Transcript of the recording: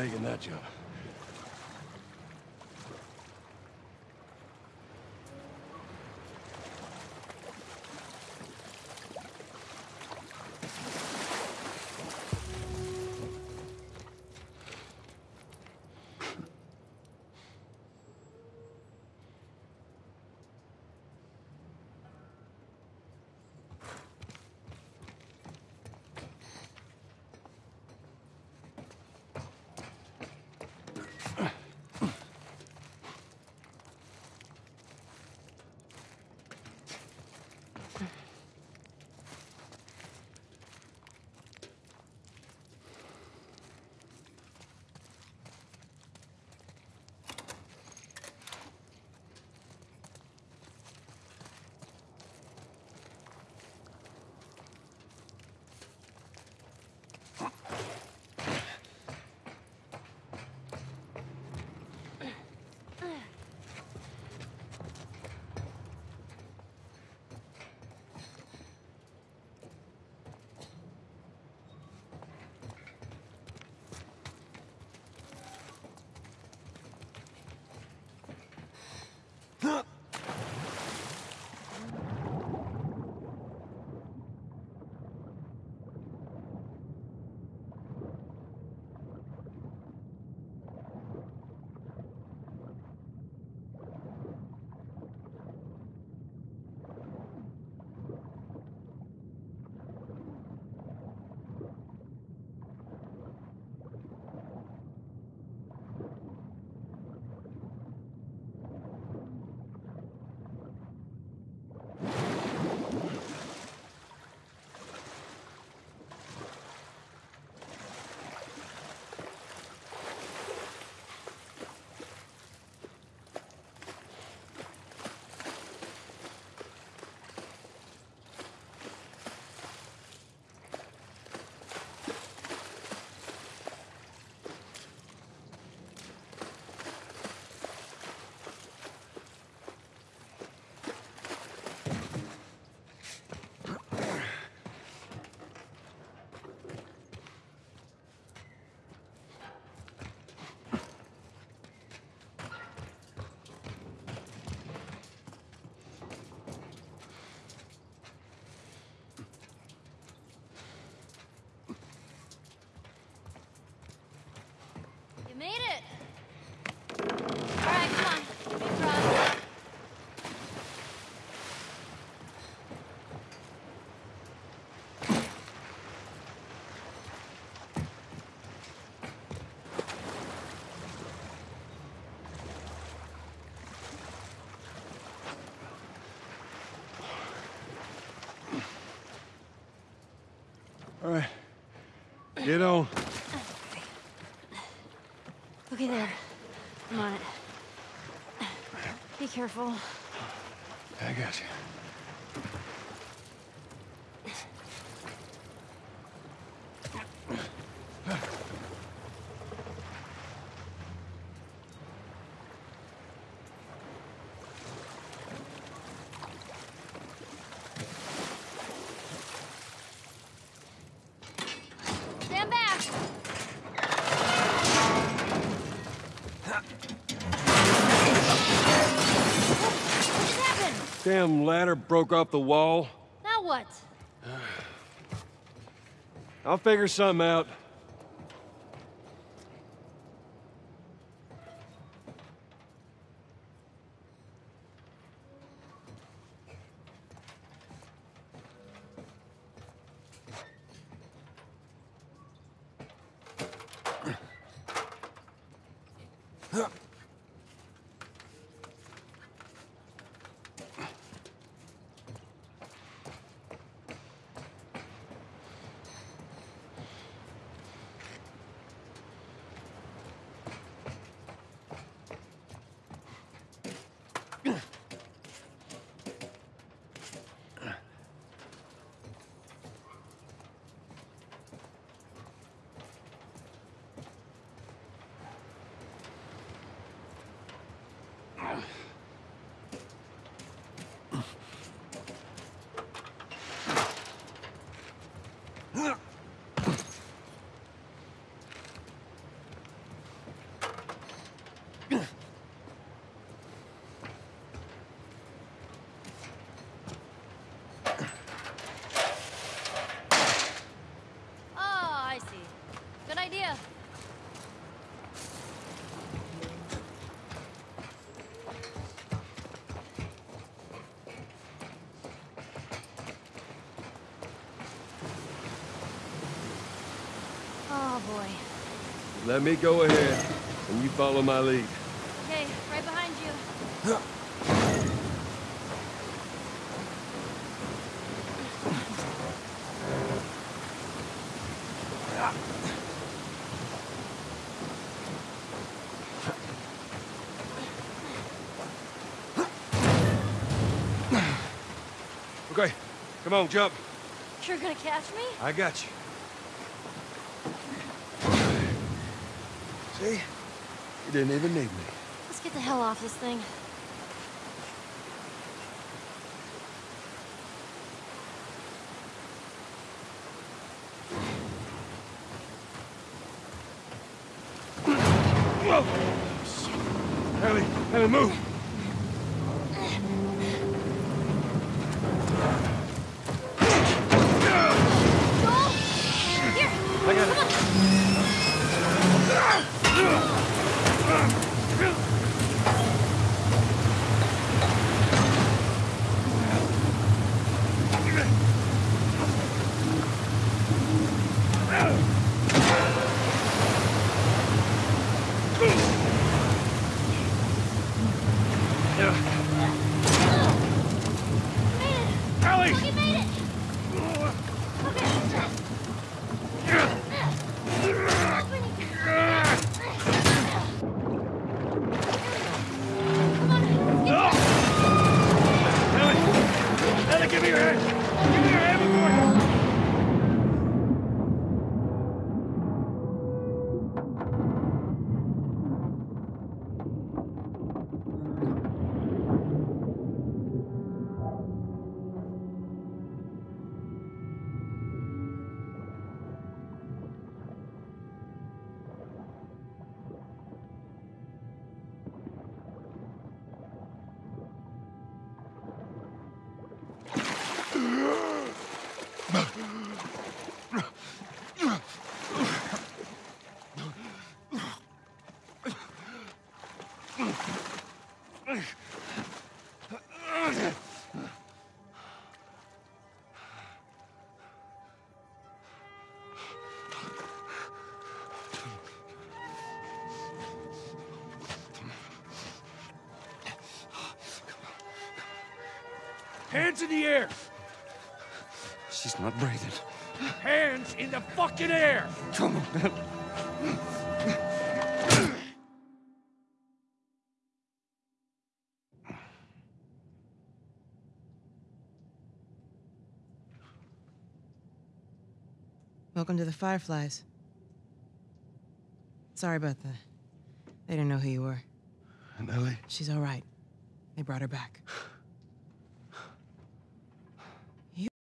making that jump. You made it! Alright, come on. Big drop. All right. Get on. Okay, there. I'm on it. Be careful. I got you. Damn ladder broke off the wall. Now what? I'll figure something out. Huh. Let me go ahead, and you follow my lead. Okay, right behind you. Okay, come on, jump. You're gonna catch me? I got you. See? You didn't even need me. Let's get the hell off this thing. Whoa! Ellie, Ellie, move! Hands in the air! She's not breathing. Hands in the fucking air! Come on, Welcome to the Fireflies. Sorry about that. They didn't know who you were. And Ellie? She's all right. They brought her back.